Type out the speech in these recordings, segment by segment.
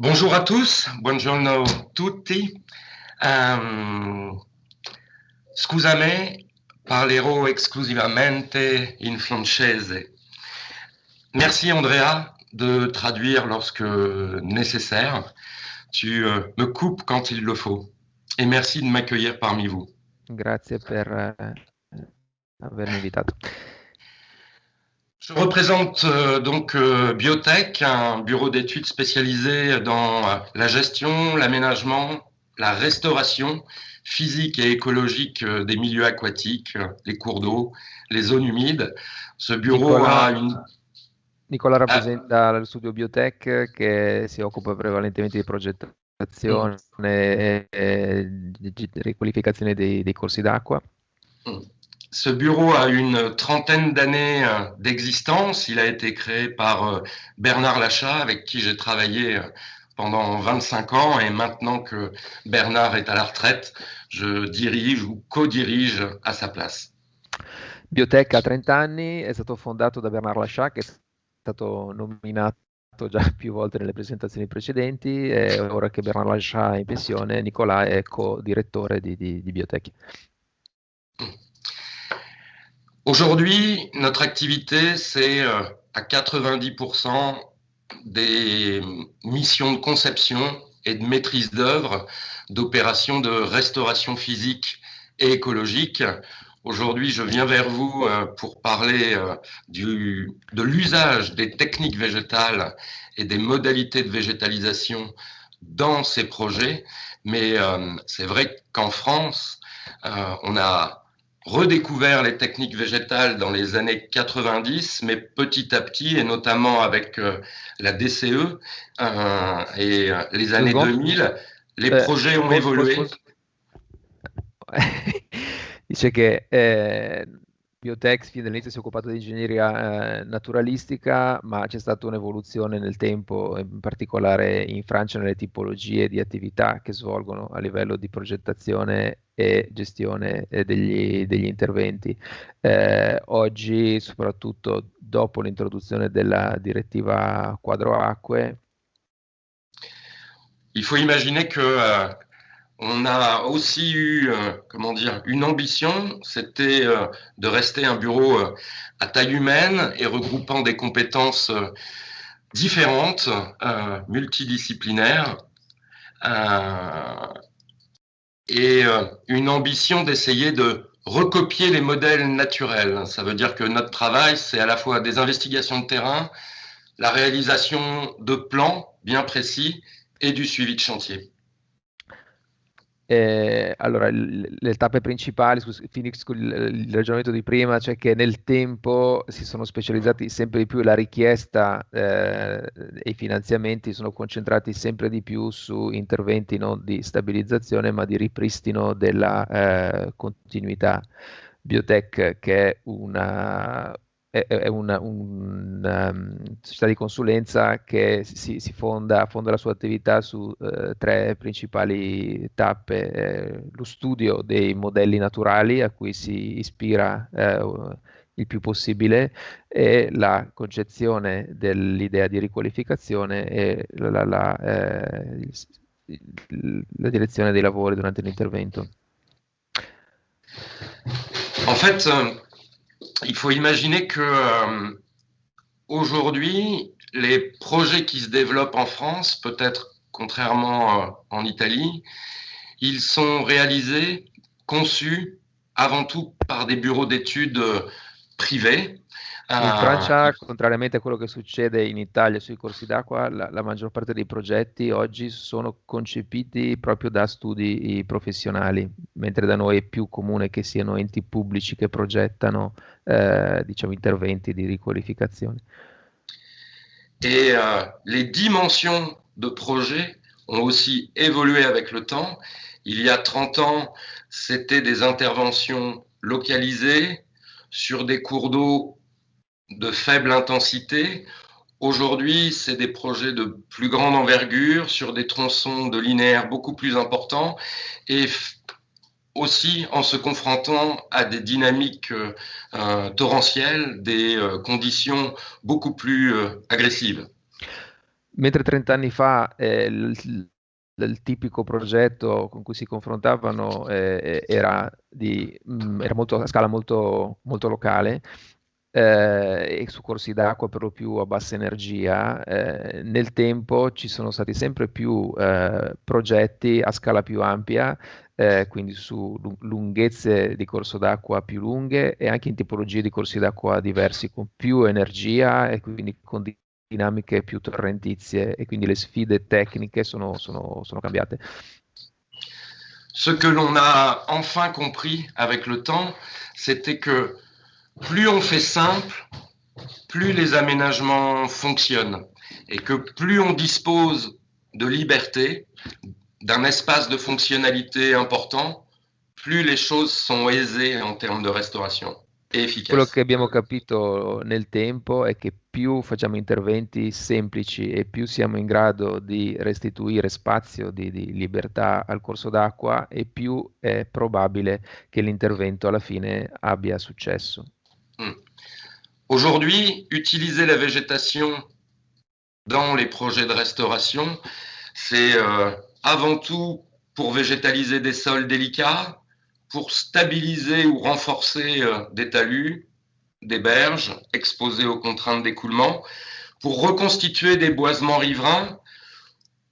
Bonjour à tous, buongiorno tutti. Um, scusami, parlerò esclusivamente in francese. Merci Andrea de traduire lorsque nécessaire. Tu euh, me coupes quand il le faut. Et merci de m'accueillir parmi vous. Grazie per uh, avermi. Je représente euh, donc euh, Biotech, un bureau d'études spécialisé dans euh, la gestion, l'aménagement, la restauration physique et écologique des milieux aquatiques, les cours d'eau, les zones humides. Ce bureau Nicola, a une... Nicola rappresenta ah. lo studio Biotech che si occupa prevalentemente di progettazione mm. e, e di riqualificazione dei, dei corsi d'acqua. Mm. Ce bureau a une trentaine d'années euh, d'existence. Il a été créé par euh, Bernard Lachat, avec qui j'ai travaillé euh, pendant 25 ans. Et maintenant que Bernard est à la retraite, je dirige ou co-dirige à sa place. Biotech a 30 anni, è stato fondato da Bernard Lachat, che è stato nominato già più volte nelle presentazioni precedenti. E ora che Bernard Lachat è in pensione, Nicola è co-direttore di, di, di Biotech. Aujourd'hui, notre activité, c'est euh, à 90% des missions de conception et de maîtrise d'œuvre d'opérations de restauration physique et écologique. Aujourd'hui, je viens vers vous euh, pour parler euh, du, de l'usage des techniques végétales et des modalités de végétalisation dans ces projets. Mais c'est vrai qu'en France, on a redécouvert les techniques végétales dans les années 90, mais petit à petit, et notamment avec euh, la DCE euh, et euh, les années 2000, les projets ont évolué. Dice eh, Biotex fin dall'inizio si è occupato di ingegneria eh, naturalistica, ma c'è stata un'evoluzione nel tempo, in particolare in Francia nelle tipologie di attività che svolgono a livello di progettazione e gestione eh, degli, degli, interventi. Eh, oggi, soprattutto dopo l'introduzione della direttiva quadro acque, il faut imaginer que euh, on a aussi eu, euh, comment dire, une ambition, c'était euh, de rester un bureau euh, à taille humaine et regroupant des compétences différentes, multidisciplinaires et une ambition d'essayer de recopier les modèles naturels. Ça veut dire que notre travail, c'est à la fois des investigations de terrain, la réalisation de plans bien précis et du suivi de chantier. Eh, allora, le tappe principali, finisco il, il, ragionamento di prima, cioè che nel tempo si sono specializzati sempre di più, la richiesta eh, e i finanziamenti sono concentrati sempre di più su interventi non di stabilizzazione ma di ripristino della eh, continuità. Biotech, che è una, è, una, una, um, società di consulenza che si, si fonda, fonda, la sua attività su eh, tre principali tappe, eh, lo studio dei modelli naturali a cui si ispira eh, il più possibile e la concezione dell'idea di riqualificazione e la, la, la, eh, la direzione dei lavori durante l'intervento. En fait, il faut imaginer que euh, aujourd'hui, les projets qui se développent en France, peut-être contrairement euh, en Italie, ils sont réalisés, conçus avant tout par des bureaux d'études euh, privés In ah. Francia, contrariamente a quello che succede in Italia sui corsi d'acqua, la, la, maggior parte dei progetti oggi sono concepiti proprio da studi professionali, mentre da noi è più comune che siano enti pubblici che progettano eh, diciamo, interventi di riqualificazione. Et euh, les dimensions de projet ont aussi évolué avec le temps. Il y a 30 ans, c'était des interventions localisées sur des cours d'eau de faible intensité. Aujourd'hui, c'est des projets de plus grande envergure sur des tronçons de linéaire beaucoup plus importants et aussi en se confrontant à des dynamiques euh, torrentielles, des euh, conditions beaucoup plus euh, agressives. Mentre 30 anni fa eh, il, il, tipico progetto con cui si confrontavano eh, era, di, mh, mm, era molto, a scala molto, molto locale, eh, e su corsi d'acqua per lo più a bassa energia, eh, nel tempo ci sono stati sempre più eh, progetti a scala più ampia, eh, quindi su lunghezze di corso d'acqua più lunghe e anche in tipologie di corsi d'acqua diversi, con più energia e quindi con dinamiche più torrentizie e quindi le sfide tecniche sono, sono, sono cambiate. Ce que l'on a enfin compris avec le temps, c'était que plus on fait simple, plus les aménagements fonctionnent et que plus on dispose de liberté, d'un espace de fonctionnalité important, plus les choses sont aisées en termes de restauration. Quello che abbiamo capito nel tempo è che più facciamo interventi semplici e più siamo in grado di restituire spazio di, di libertà al corso d'acqua e più è probabile che l'intervento alla fine abbia successo. Aujourd'hui, utiliser la végétation dans les projets de restauration, c'est euh, avant tout pour végétaliser des sols délicats, pour stabiliser ou renforcer euh, des talus, des berges exposées aux contraintes d'écoulement, pour reconstituer des boisements riverains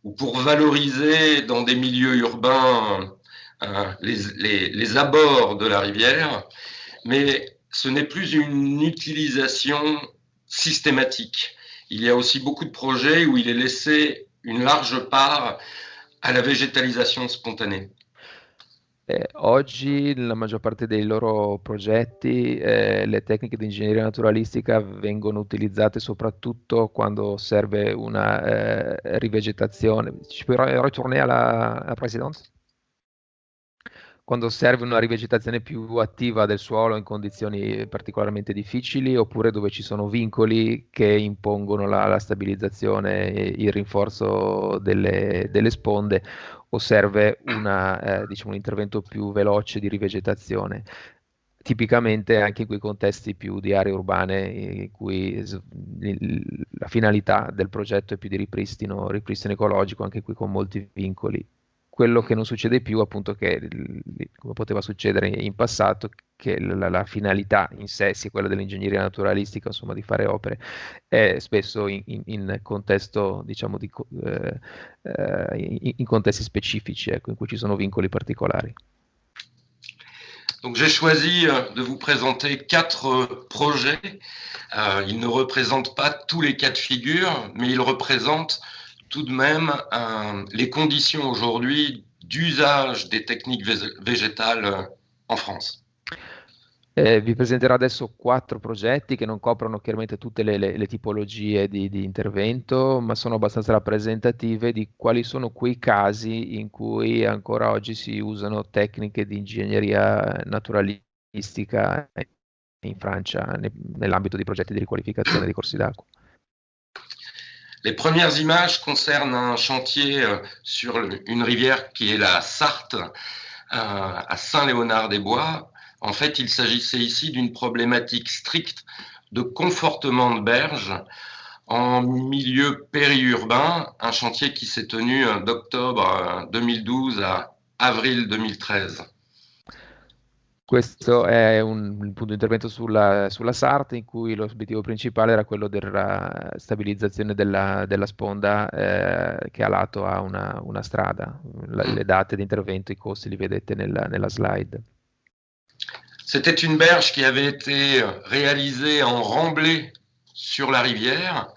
ou pour valoriser dans des milieux urbains euh, les, les, les, abords de la rivière. Mais ce n'est plus une utilisation systématique. Il y a aussi beaucoup de projets où il est laissé une large part à la végétalisation spontanée. Eh, oggi nella maggior parte dei loro progetti eh, le tecniche di ingegneria naturalistica vengono utilizzate soprattutto quando serve una eh, rivegetazione. Ci puoi ritornare alla, alla Presidente? Quando serve una rivegetazione più attiva del suolo in condizioni particolarmente difficili oppure dove ci sono vincoli che impongono la, la stabilizzazione il rinforzo delle, delle sponde o serve una, eh, diciamo, un intervento più veloce di rivegetazione? Tipicamente anche in quei contesti più di aree urbane in cui la finalità del progetto è più di ripristino, ripristino ecologico, anche qui con molti vincoli quello che non succede più, appunto, che come poteva succedere in passato, che la, la, finalità in sé sia quella dell'ingegneria naturalistica, insomma, di fare opere, è spesso in, in, in contesto, diciamo, di, eh, eh, in, contesti specifici, ecco, in cui ci sono vincoli particolari. Donc j'ai choisi euh, de vous présenter quatre euh, projets. Euh, ils ne représentent pas tous les cas de figure, mais ils représentent tout de même euh, les conditions aujourd'hui d'usage des techniques végétales euh, en France. Eh, vi presenterò adesso quattro progetti che non coprono chiaramente tutte le, le, le tipologie di, di, intervento, ma sono abbastanza rappresentative di quali sono quei casi in cui ancora oggi si usano tecniche di ingegneria naturalistica in Francia ne, nell'ambito di progetti di riqualificazione di corsi d'acqua. Les premières images concernent un chantier euh, sur une rivière qui est la Sarthe, euh, à Saint-Léonard-des-Bois. En fait, il s'agissait ici d'une problématique stricte de confortement de berge en milieu périurbain, un chantier qui s'est tenu euh, d'octobre 2012 à avril 2013. Questo è un, un punto di intervento sulla, sulla, SART in cui l'obiettivo principale era quello della stabilizzazione della, della sponda eh, che a lato ha una, una strada. La, le date di intervento, i costi li vedete nella, nella slide. C'était une berge qui avait été réalisée en remblai sur la rivière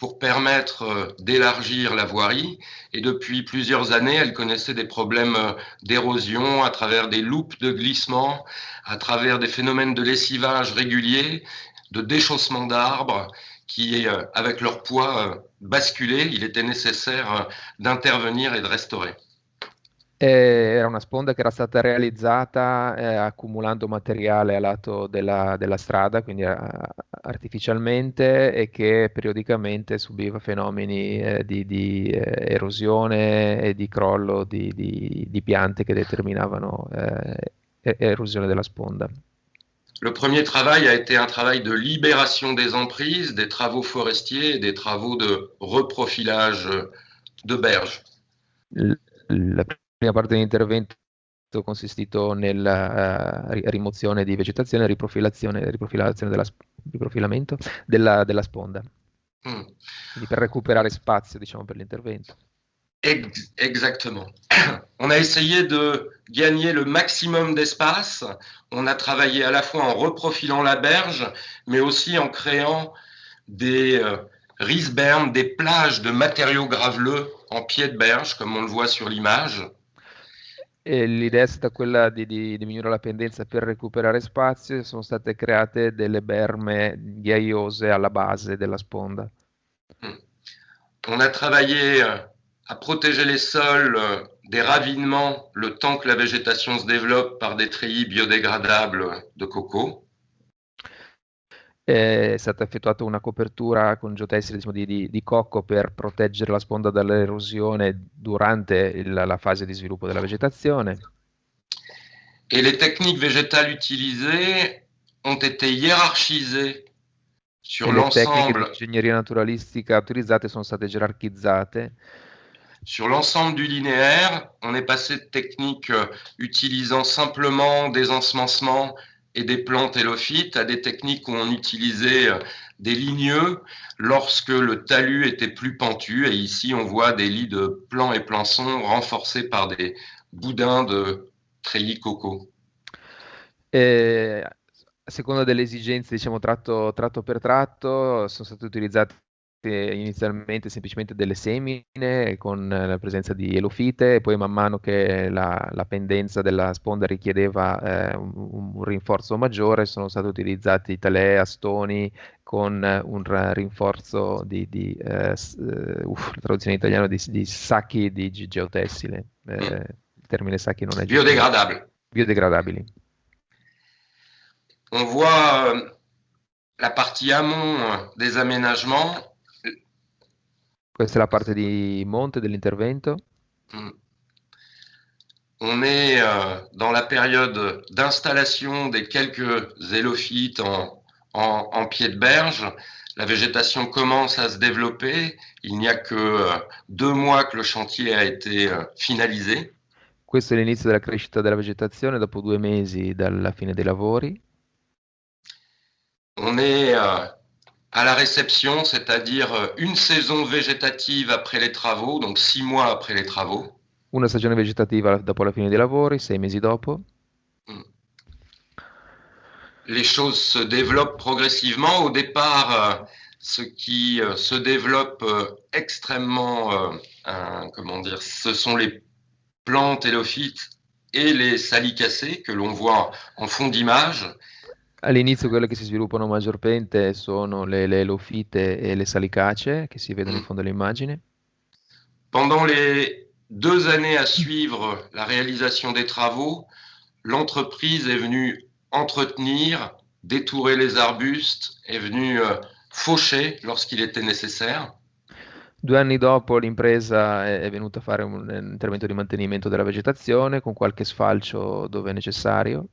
pour permettre euh, d'élargir la voirie. Et depuis plusieurs années, elle connaissait des problèmes euh, d'érosion à travers des loupes de glissement, à travers des phénomènes de lessivage réguliers, de déchaussement d'arbres qui, euh, avec leur poids, basculaient. Il était nécessaire d'intervenir et de restaurer. Eh, era una sponda che era stata realizzata eh, accumulando materiale a lato della, della strada, quindi a, eh, artificialmente, e che periodicamente subiva fenomeni eh, di, di eh, erosione e di crollo di, di, di piante che determinavano eh, erosione della sponda. Le premier travail a été un travail de libération des emprises, des travaux forestiers et des travaux de reprofilage de berges. La prima parte dell'intervento consistito nella uh, rimozione di vegetazione riprofilazione, riprofilazione della, riprofilamento della, della sponda. Mm. Quindi per recuperare spazio, diciamo, per l'intervento. Exactement. On a essayé de gagner le maximum d'espace. On a travaillé à la fois en reprofilant la berge, mais aussi en créant des euh, risbermes, des plages de matériaux graveleux en pied de berge, comme on le voit sur l'image. L'idea è stata quella di, di, diminuire la pendenza per recuperare spazio sono state create delle berme ghiaiose alla base della sponda. On a travaillé à protéger les sols des ravinements le temps que la végétation se développe par des treillis biodégradables de coco. È stata effettuata una copertura con geotessile diciamo, di, di, di, cocco per proteggere la sponda dall'erosione durante il, la fase di sviluppo della vegetazione. Et les techniques végétales utilisées ont été hiérarchisées sur l'ensemble. Le tecniche di ingegneria naturalistica utilizzate sono state gerarchizzate sur l'ensemble du linéaire, on est passé de techniques utilisant simplement des ensemencements et des plantes hélophytes à des techniques où on utilisait euh, des ligneux lorsque le talus était plus pentu. Et ici, on voit des lits de plants et plançons renforcés par des boudins de treillis coco. Et a seconda delle esigenze, diciamo, tratto, tratto per tratto, sono state utilizzate inizialmente semplicemente delle semine con la presenza di elofite e poi man mano che la, la pendenza della sponda richiedeva eh, un, un, rinforzo maggiore sono stati utilizzati talè, astoni con un rinforzo di, di eh, uh, la traduzione in italiano di, di sacchi di geotessile. Eh, il termine sacchi non è biodegradabili. Biodegradabili. On voit euh, la partie amont des aménagements Questa è la parte di monte dell'intervento? Mm. On est euh, dans la période d'installation des quelques zélophytes en, en, en, pied de berge. La végétation commence à se développer. Il n'y a que euh, deux mois que le chantier a été euh, finalisé. Questo è l'inizio della crescita della vegetazione dopo due mesi dalla fine dei lavori. On est euh, à la réception, c'est-à-dire euh, une saison végétative après les travaux, donc six mois après les travaux. Una stagione vegetativa dopo la fine dei lavori, sei mesi dopo. Mm. Les choses se développent progressivement. Au départ, euh, ce qui euh, se développe extrêmement, comment dire, ce sont les plantes hélophytes et les salicacées que l'on voit en fond d'image. All'inizio quelle che si sviluppano maggiormente sono le, le elofite e le salicacee che si vedono in fondo all'immagine. Pendant les deux années à suivre la réalisation des travaux, l'entreprise est venue entretenir, détourer les arbustes, est venue euh, faucher lorsqu'il était nécessaire. Due anni dopo l'impresa è venuta a fare un intervento di mantenimento della vegetazione con qualche sfalcio dove è necessario.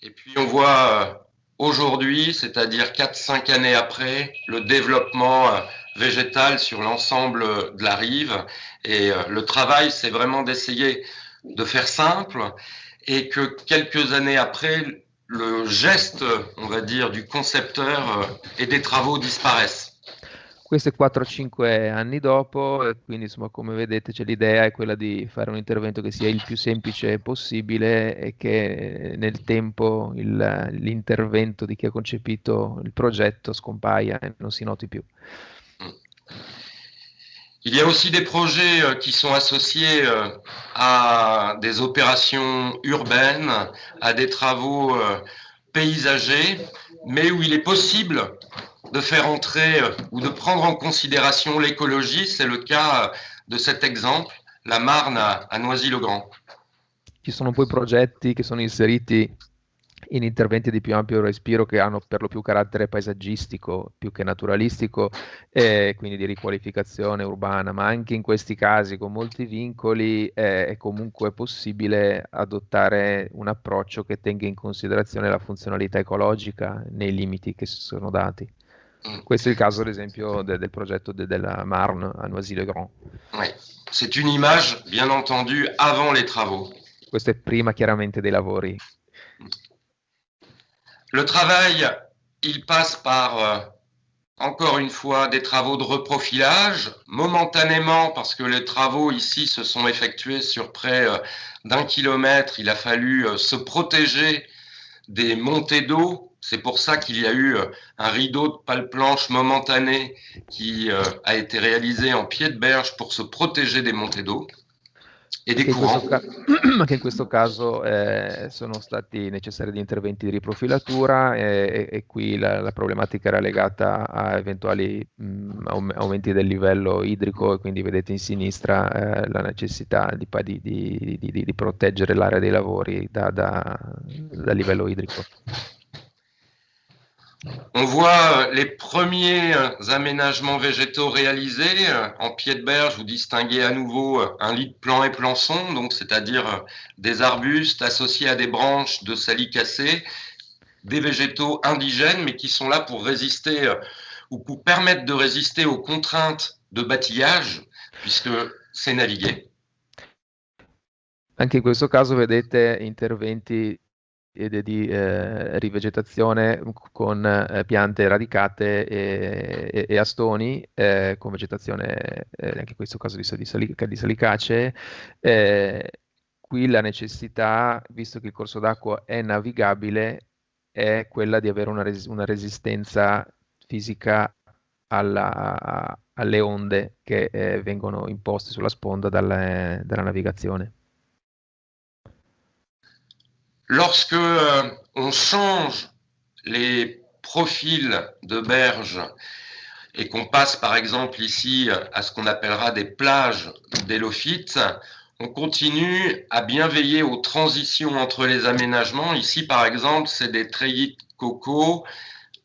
Et puis on voit euh, aujourd'hui, c'est-à-dire 4-5 années après, le développement euh, végétal sur l'ensemble de la rive. Et euh, le travail, c'est vraiment d'essayer de faire simple et que quelques années après, le geste, on va dire, du concepteur et des travaux disparaissent. Questo è 4-5 anni dopo, quindi insomma come vedete c'è l'idea è quella di fare un intervento che sia il più semplice possibile e che nel tempo il, l'intervento di chi ha concepito il progetto scompaia e non si noti più. Il y a aussi des projets euh, qui sont associés euh, à des opérations urbaines, à des travaux euh, paysagers, mais où il est possible de faire entrer euh, ou de prendre en considération l'écologie. C'est le cas euh, de cet exemple, la Marne à, Noisy-le-Grand. Ci sono poi progetti che sono inseriti in interventi di più ampio respiro che hanno per lo più carattere paesaggistico più che naturalistico e quindi di riqualificazione urbana, ma anche in questi casi con molti vincoli eh, è comunque possibile adottare un approccio che tenga in considerazione la funzionalità ecologica nei limiti che si sono dati. Mm. Questo è il caso, ad esempio, de, del progetto de, della Marne a Noisy-le-Grand. Oui. C'est une image, bien entendu, avant les travaux. Questo è prima chiaramente dei lavori. Le travail, il passe par, euh, encore une fois, des travaux de reprofilage, momentanément, parce que les travaux ici se sont effectués sur près euh, d'un kilomètre, il a fallu euh, se protéger des montées d'eau. C'est pour ça qu'il y a eu un rideau de pale planche momentané qui a été réalisé en pied de berge pour se protéger des montées d'eau. e dei courant. Anche in questo caso eh, sono stati necessari degli interventi di riprofilatura e, e qui la, la, problematica era legata a eventuali mh, aumenti del livello idrico e quindi vedete in sinistra eh, la necessità di, di, di, di, proteggere l'area dei lavori da, da, dal livello idrico. On voit les premiers aménagements végétaux réalisés. En pied de berge, vous distinguez à nouveau un lit de plan et plançon, donc c'est-à-dire des arbustes associés à des branches de salicacées, des végétaux indigènes, mais qui sont là pour résister ou pour permettre de résister aux contraintes de bâtillage, puisque c'est navigué. Anche in questo caso vedete interventi di eh, rivegetazione con eh, piante radicate e, e, e astoni, eh, con vegetazione eh, anche in questo caso di, salic- di salicacee. Eh, qui la necessità, visto che il corso d'acqua è navigabile, è quella di avere una, res- una resistenza fisica alla, alle onde che eh, vengono imposte sulla sponda dalla, dalla navigazione. Lorsque euh, on change les profils de berges et qu'on passe par exemple ici à ce qu'on appellera des plages d'élophytes, on continue à bien veiller aux transitions entre les aménagements. Ici, par exemple, c'est des treillis de coco,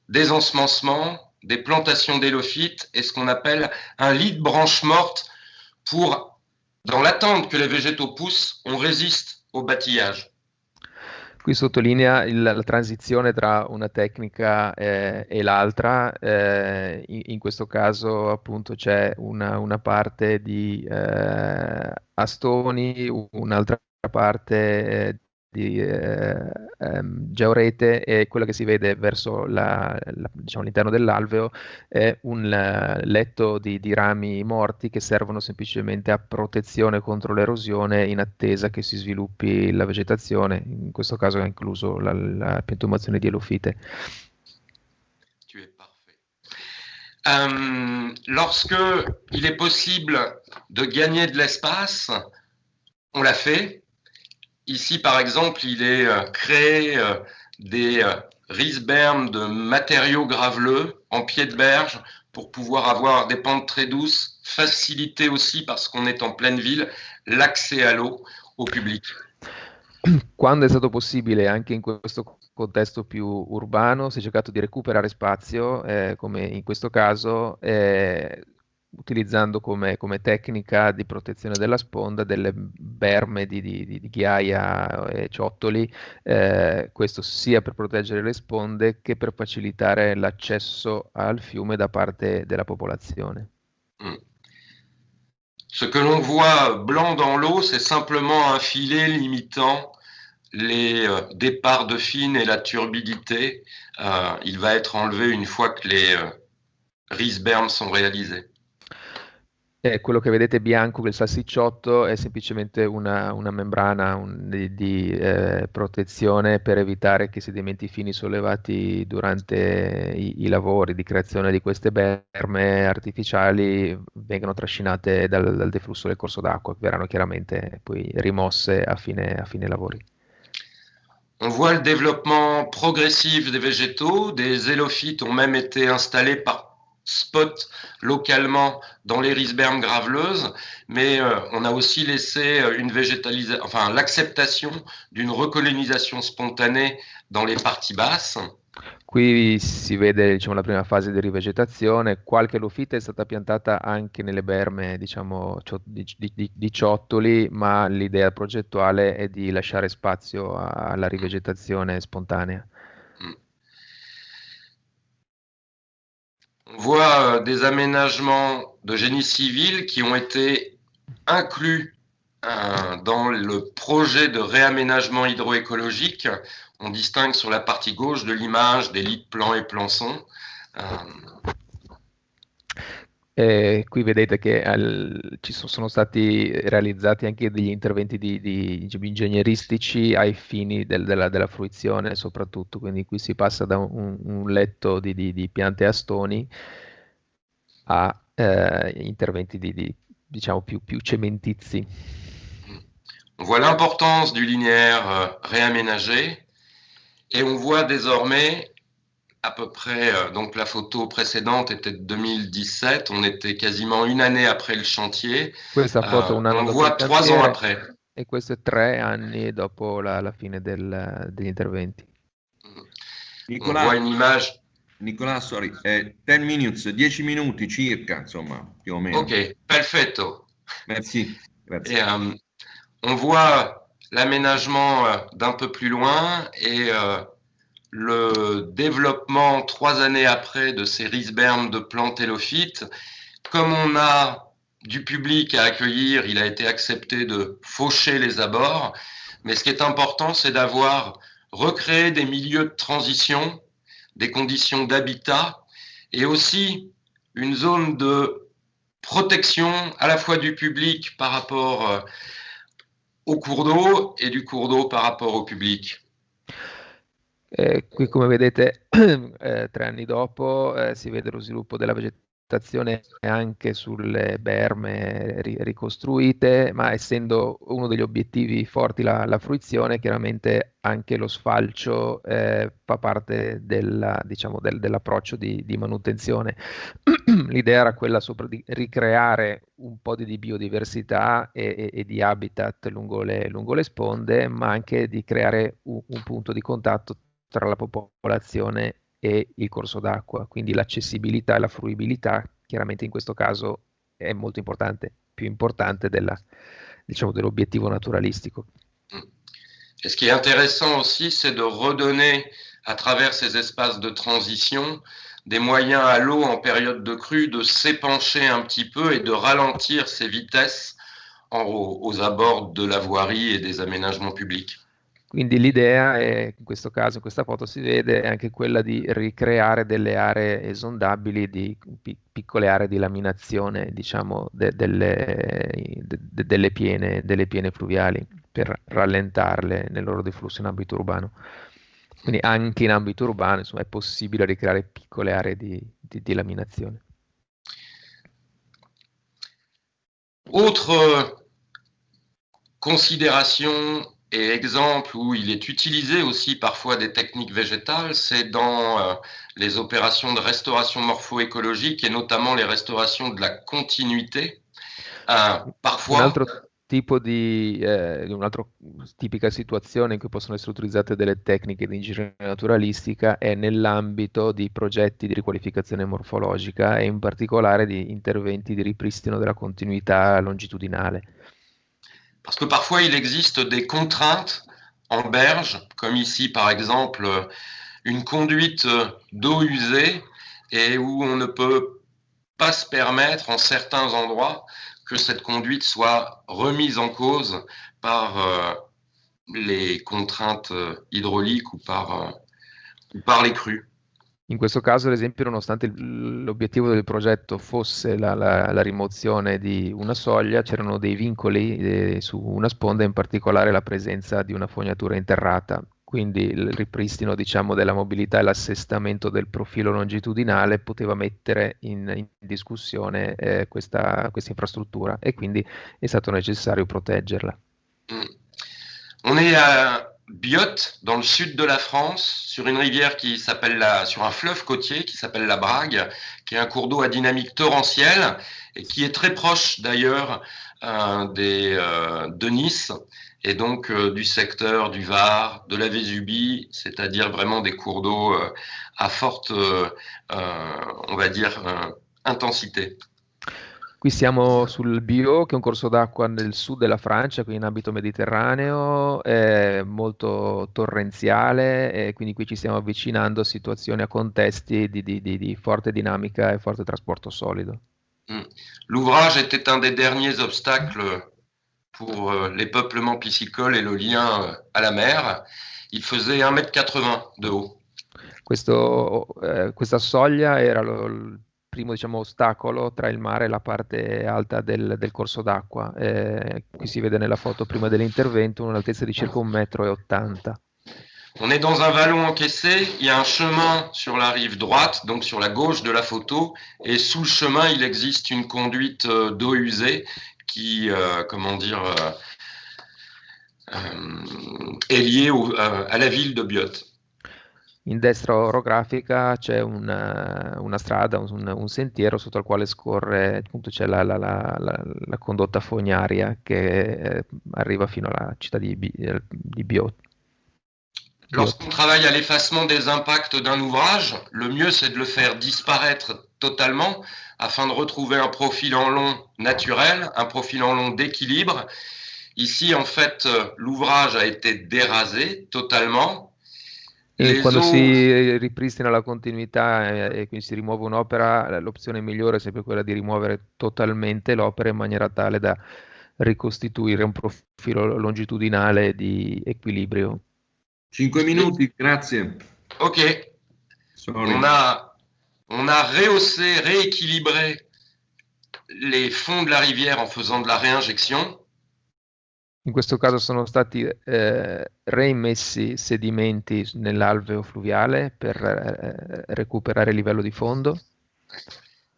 des ensemencements, des plantations d'élophytes et ce qu'on appelle un lit de branches mortes pour, dans l'attente que les végétaux poussent, on résiste au bâtillage. Qui sottolinea il, la transizione tra una tecnica eh, e l'altra, eh, in, in, questo caso appunto c'è una, una parte di eh, astoni, un'altra parte eh, di eh, ehm, georete e quello che si vede verso la, la, diciamo, l'interno dell'alveo è un uh, letto di, di, rami morti che servono semplicemente a protezione contro l'erosione in attesa che si sviluppi la vegetazione, in questo caso è incluso la, la piantumazione di elofite. Um, lorsque il est possible de gagner de l'espace, on l'a fait, Ici, par exemple, il est euh, créé euh, des euh, risbermes de matériaux graveleux en pied de berge pour pouvoir avoir des pentes très douces, faciliter aussi, parce qu'on est en pleine ville, l'accès à l'eau au public. Quando è stato possibile, anche in questo contesto più urbano, si è cercato di recuperare spazio, eh, come in questo caso, eh, utilizzando come, come, tecnica di protezione della sponda delle berme di, di, di ghiaia e ciottoli, eh, questo sia per proteggere le sponde che per facilitare l'accesso al fiume da parte della popolazione. Mm. Ce que l'on voit blanc dans l'eau, c'est simplement un filet limitant les euh, départs de fine et la turbidité. Euh, il va être enlevé une fois que les euh, risbermes sont réalisés. Eh, quello che vedete bianco, quel salsicciotto, è semplicemente una, una membrana un, di, di eh, protezione per evitare che sedimenti fini sollevati durante i, i, lavori di creazione di queste berme artificiali vengano trascinate dal, dal deflusso del corso d'acqua, che verranno chiaramente poi rimosse a fine, a fine lavori. On voit le développement progressif des végétaux, des élophytes ont même été installés par spots localement dans les risbermes graveleuses, mais euh, on a aussi laissé euh, une végétalisation, enfin l'acceptation d'une recolonisation spontanée dans les parties basses. Qui si vede diciamo, la prima fase di rivegetazione, qualche lofita è stata piantata anche nelle berme diciamo, di, di, di, ciottoli, ma l'idea progettuale è di lasciare spazio alla rivegetazione spontanea. On voit euh, des aménagements de génie civil qui ont été inclus euh, dans le projet de réaménagement hydroécologique on distingue sur la partie gauche de l'image des lits plan e plançon. Eh, qui vedete che al, ci sono, sono, stati realizzati anche degli interventi di, di, ingegneristici ai fini del, della, della, fruizione soprattutto, quindi qui si passa da un, un letto di, di, piante a stoni a eh, interventi di, diciamo più, più cementizi. On voit l'importance du linéaire euh, réaménagé Et on voit désormais à peu près, euh, donc la photo précédente était de 2017, on était quasiment une année après le chantier. Questa foto, uh, on voit trois ans après. E questo è tre anni dopo la, la fine del, degli interventi? Nicola, on voit une image. Nicola, sorry, eh, 10 minutes, 10 minuti circa, insomma, più o meno. Ok, perfetto. Merci. Grazie. Et, um, on voit l'aménagement euh, d'un peu plus loin et euh, le développement trois années après de ces risbermes de plantes hélophytes. Comme on a du public à accueillir, il a été accepté de faucher les abords. Mais ce qui est important, c'est d'avoir recréé des milieux de transition, des conditions d'habitat et aussi une zone de protection à la fois du public par rapport euh, au cours d'eau e du cours d'eau par rapport au public. Eh, qui come vedete eh, tre anni dopo eh, si vede lo sviluppo della vegetazione anche sulle berme ri- ricostruite, ma essendo uno degli obiettivi forti la, la fruizione, chiaramente anche lo sfalcio eh, fa parte della, diciamo, del, dell'approccio di, di manutenzione. L'idea era quella di ricreare un po' di, di biodiversità e, e, e, di habitat lungo le, lungo le, sponde, ma anche di creare un, un punto di contatto tra la popolazione e il corso d'acqua, quindi l'accessibilità e la fruibilità chiaramente in questo caso è molto importante, più importante della, diciamo, dell'obiettivo naturalistico. Et ce qui est intéressant aussi, c'est de redonner à travers ces espaces de transition des moyens à l'eau en période de crue de s'épancher un petit peu et de ralentir ses vitesses aux abords de la voirie et des aménagements publics. Quindi l'idea è, in questo caso, in questa foto si vede, è anche quella di ricreare delle aree esondabili, di pi- piccole aree di laminazione, diciamo, de- delle, de- delle, piene, delle piene fluviali per rallentarle nel loro deflusso in ambito urbano. Quindi anche in ambito urbano insomma, è possibile ricreare piccole aree di, di, di laminazione. Autre considération et exemple où il est utilisé aussi parfois des techniques végétales, c'est dans euh, les opérations de restauration morpho-écologique et notamment les restaurations de la continuité. Euh, parfois... Un altro tipo di, eh, un'altra tipica situazione in cui possono essere utilizzate delle tecniche di ingegneria naturalistica è nell'ambito di progetti di riqualificazione morfologica e in particolare di interventi di ripristino della continuità longitudinale. Parce que parfois, il existe des contraintes en berge, comme ici, par exemple, une conduite d'eau usée et où on ne peut pas se permettre, en certains endroits, que cette conduite soit remise en cause par euh, les contraintes hydrauliques ou par, euh, ou par les crues. In questo caso, ad esempio, nonostante l'obiettivo del progetto fosse la, la, la, rimozione di una soglia, c'erano dei vincoli eh, su una sponda, in particolare la presenza di una fognatura interrata. Quindi il ripristino diciamo, della mobilità e l'assestamento del profilo longitudinale poteva mettere in, in discussione eh, questa, questa, infrastruttura e quindi è stato necessario proteggerla. Mm. On est à Biot, dans le sud de la France, sur une rivière qui s'appelle la, sur un fleuve côtier qui s'appelle la Brague, qui est un cours d'eau à dynamique torrentielle et qui est très proche d'ailleurs euh, des euh, de Nice et donc euh, du secteur du Var, de la Vésubie, c'est-à-dire vraiment des cours d'eau à forte, on va dire, intensité. Qui siamo sul Bio, che è un corso d'acqua nel sud della Francia, quindi in ambito mediterraneo, è molto torrenziale e quindi qui ci stiamo avvicinando a situazioni, a contesti di, di, di, di forte dinamica e forte trasporto solido. Mm. L'ouvrage était un des derniers obstacles pour euh, les peuplements piscicoles et le lien euh, à la mer. Il faisait 1,80 m de haut. Questo, eh, questa soglia era lo, primo diciamo, ostacolo tra il mare e la parte alta del, del corso d'acqua. Eh, qui si vede nella foto prima dell'intervento un'altezza di circa 1,80 m. On est dans un vallon encaissé, il y a un chemin sur la rive droite, donc sur la gauche de la photo, et sous le chemin, il existe une conduite euh, d'eau usée qui, euh, comment dire, euh, euh est liée euh, à la ville de Biot. In destra orografica c'è una, una strada, un, un, sentiero sotto il quale scorre, appunto c'è la, la, la, la condotta fognaria che eh, arriva fino alla città di, di Biot. Lorsqu'on travaille à l'effacement des impacts d'un ouvrage, le mieux c'est de le faire disparaître totalement afin de retrouver un profil en long naturel, un profil en long d'équilibre. Ici, en fait, l'ouvrage a été dérasé totalement E quando si ripristina la continuità e, e, quindi si rimuove un'opera, l'opzione migliore è sempre quella di rimuovere totalmente l'opera in maniera tale da ricostituire un profilo longitudinale di equilibrio. Cinque minuti, grazie. Ok. On a, on a rehaussé, rééquilibré les fonds de la rivière en faisant de la réinjection. In questo caso sono stati eh, reimmessi sedimenti nell'alveo fluviale per eh, recuperare il livello di fondo.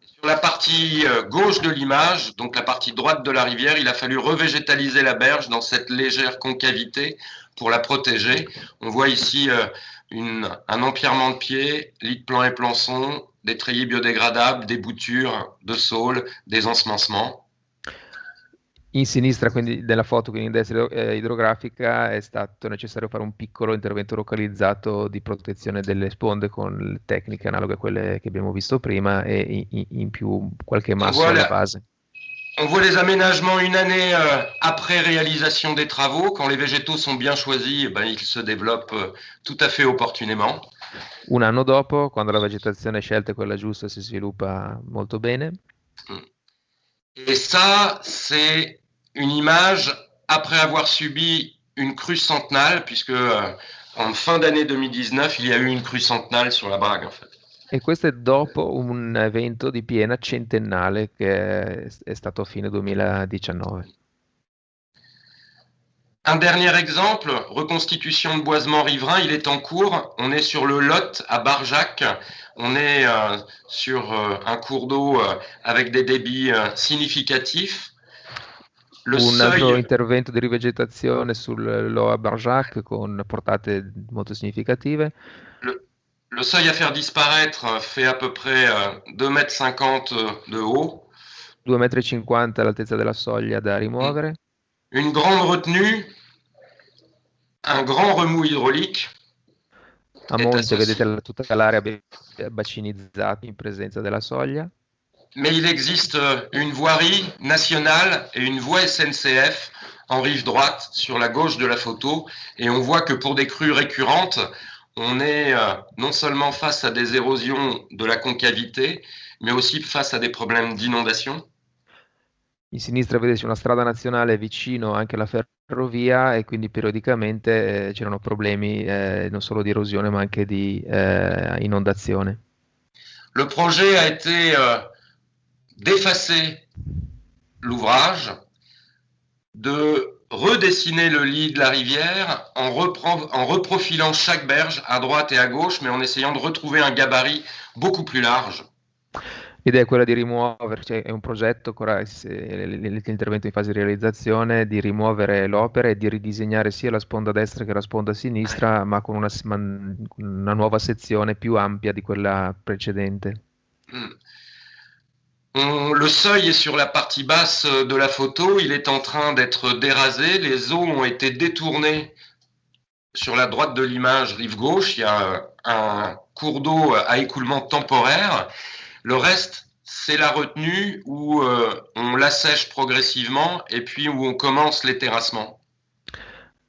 Sur la partie euh, gauche de l'image, donc la partie droite de la rivière, il a fallu revégétaliser la berge dans cette légère concavité pour la protéger. On voit ici euh, un empierrement de pieds, lit de plan et plançon, des treillis biodégradables, des boutures de saules, des ensemencements. In sinistra, quindi della foto, quindi in destra eh, idrografica, è stato necessario fare un piccolo intervento localizzato di protezione delle sponde con tecniche analoghe a quelle che abbiamo visto prima e in, in più qualche masso voilà. alla base. On voit les aménagements une année euh, après réalisation des travaux. Quand les végétaux sont bien choisis, eh ben, ils se développent euh, tout à fait opportunément. Un anno dopo, quando la vegetazione scelta è quella giusta, si sviluppa molto bene. Mm. Et ça, c'est une image après avoir subi une crue centenale, puisque euh, en fin d'année 2019, il y a eu une crue centenale sur la Brague, en fait. E questo è dopo un evento di piena centennale che è stato a fine 2019. Un dernier exemple, reconstitution de boisement riverain, il est en cours. On est sur le Lot à Barjac. On est euh, sur euh, un cours d'eau euh, avec des débits significatifs. Le un seuil... altro intervento di rivegetazione sul Loa Barjac con portate molto significative. Le, le, seuil à faire disparaître fait à peu près 2,50 m de haut. 2,50 m l'altezza della soglia da rimuovere. Une grande retenue, un grand remous hydraulique. A monte vedete tutta l'area bacinizzata in presenza della soglia. Mais il existe une voirie nationale et une voie SNCF en rive droite sur la gauche de la photo et on voit que pour des crues récurrentes, on est euh, non seulement face à des érosions de la concavité, mais aussi face à des problèmes d'inondation. In sinistra vedete una strada nazionale vicino anche alla ferrovia e quindi periodicamente eh, c'erano problemi eh, non solo di erosione ma anche di eh, inondazione. Le projet a été euh, d'effacer l'ouvrage, de redessiner le lit de la rivière en, en, reprofilant chaque berge à droite et à gauche, mais en essayant de retrouver un gabarit beaucoup plus large. L'idea è quella di rimuovere, cioè è un progetto, l'intervento in fase di realizzazione, di rimuovere l'opera e di ridisegnare sia la sponda destra che la sponda sinistra, ma con una, una nuova sezione più ampia di quella precedente. Mm. Le seuil est sur la partie basse de la photo, il est en train d'être dérasé, les eaux ont été détournées sur la droite de l'image, rive gauche, il y a un cours d'eau à écoulement temporaire. Le reste, c'est la retenue où euh, on l'assèche progressivement et puis où on commence les terrassements.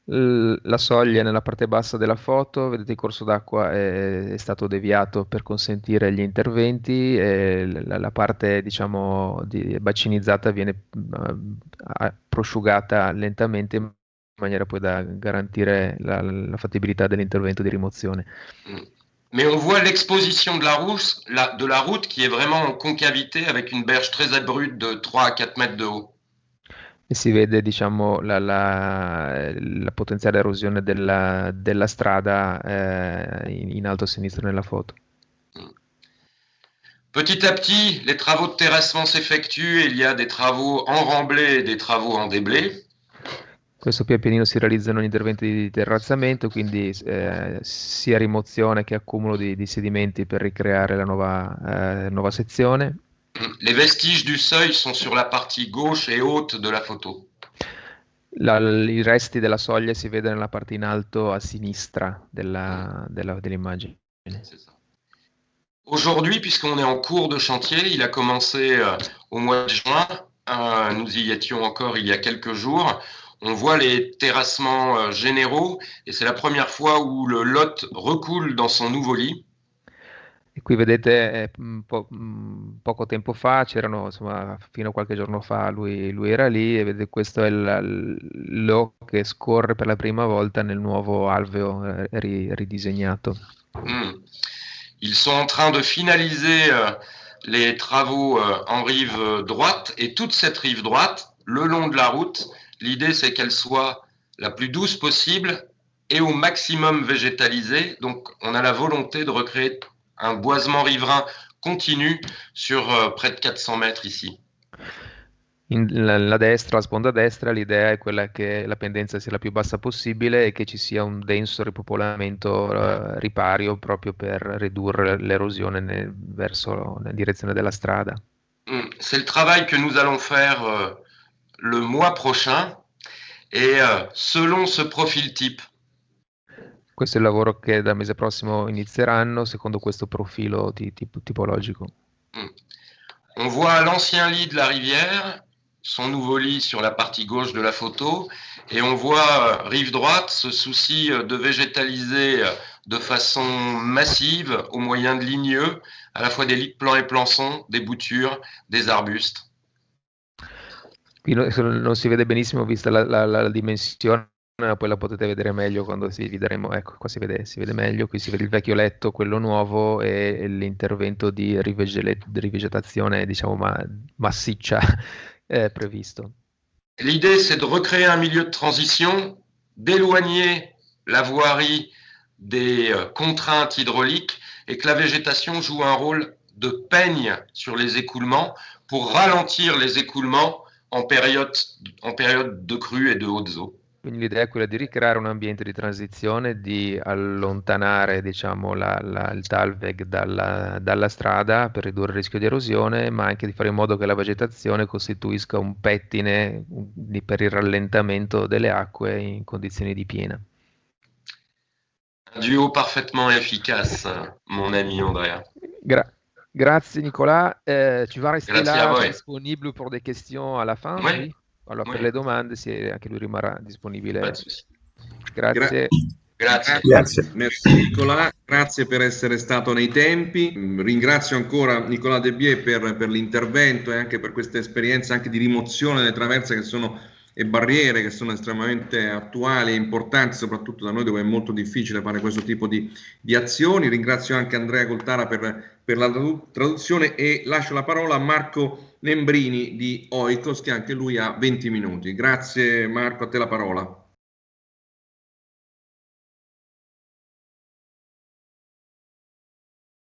La soglia nella parte bassa della foto, vedete il corso d'acqua è, è stato deviato per consentire gli interventi la, la parte diciamo di, bacinizzata viene uh, prosciugata lentamente in maniera poi da garantire la, la fattibilità dell'intervento di rimozione. Mm. Mais on voit l'exposition de route, la, de la route qui est vraiment en concavité avec une berge très abrupte de 3 à 4 mètres de haut. E si vede diciamo, la, la, la potenziale erosione della, della strada eh, in, in, alto a sinistra nella foto. Petit à petit, les travaux de terrassement s'effectuent il y a des travaux en remblai et des travaux en déblai. Questo pian pianino si realizzano gli interventi di terrazzamento, quindi eh, sia rimozione che accumulo di, di, sedimenti per ricreare la nuova, eh, nuova sezione. Les vestiges du seuil sont sur la partie gauche et haute de la photo. La, I resti della soglia si vedono nella parte in alto a sinistra della, della, dell'immagine. Aujourd'hui, puisqu'on est en cours de chantier, il a commencé euh, au mois de juin, euh, nous y étions encore il y a quelques jours on voit les terrassements euh, généraux et c'est la première fois où le lot recoule dans son nouveau lit. Qui vedete eh, po- poco tempo fa, c'erano insomma fino a qualche giorno fa lui, lui era lì e vedete questo è l'O che scorre per la prima volta nel nuovo alveo eh, ri- ridisegnato. Mm. Ils sont en train de finaliser euh, les travaux euh, en rive droite et toute cette rive droite, le long de la route, L'idée, c'est qu'elle soit la plus douce possible et au maximum végétalisée. Donc, on a la volonté de recréer un boisement riverain continu sur euh, près de 400 mètres ici. In, la, la, destra, la sponda destra, l'idea è quella che la pendenza sia la più bassa possibile e che ci sia un denso ripopolamento uh, ripario proprio per ridurre l'erosione nel, verso la direzione della strada. Mm, c'est le travail que nous allons faire euh, le mois prochain et euh, selon ce profil type. Questo è il lavoro che dal mese prossimo inizieranno secondo questo profilo tipo, typologico. Mm. On voit l'ancien lit de la rivière, son nouveau lit sur la partie gauche de la photo, et on voit euh, rive droite ce souci euh, de végétaliser euh, de façon massive au moyen de ligneux, à la fois des lits plans et plançons, des boutures, des arbustes. Qui non si vede benissimo vista la, la, la dimensione, poi la potete vedere meglio quando si vedremo, ecco qua si vede, si vede meglio, qui si vede il vecchio letto, quello nuovo e l'intervento di rivegetazione diciamo ma, massiccia eh, previsto. L'idée c'est de recréer un milieu de transition, d'éloigner la voirie des euh, contraintes hydrauliques et que la végétation joue un rôle de peigne sur les écoulements pour ralentir les écoulements en période, en période de crue e de hautes eaux. Quindi l'idea è quella di ricreare un ambiente di transizione, di allontanare diciamo, la, la, il talveg dalla, dalla, strada per ridurre il rischio di erosione, ma anche di fare in modo che la vegetazione costituisca un pettine di, per il rallentamento delle acque in condizioni di piena. Un duo parfaitement efficace, mon ami Andrea. Grazie. Grazie Nicolas. Euh, tu vas rester Grazie là disponible pour des questions à la fin oui. oui. Allora oui. per le domande sì, anche lui rimarrà disponibile. Grazie. Grazie. Grazie. Grazie. Merci Nicola, grazie per essere stato nei tempi. Ringrazio ancora Nicola De Bie per, per l'intervento e anche per questa esperienza anche di rimozione delle traverse che sono e barriere che sono estremamente attuali e importanti, soprattutto da noi dove è molto difficile fare questo tipo di, di azioni. Ringrazio anche Andrea Coltara per, per, la traduzione e lascio la parola a Marco Nembrini di Oikos che anche lui ha 20 minuti. Grazie Marco, a te la parola.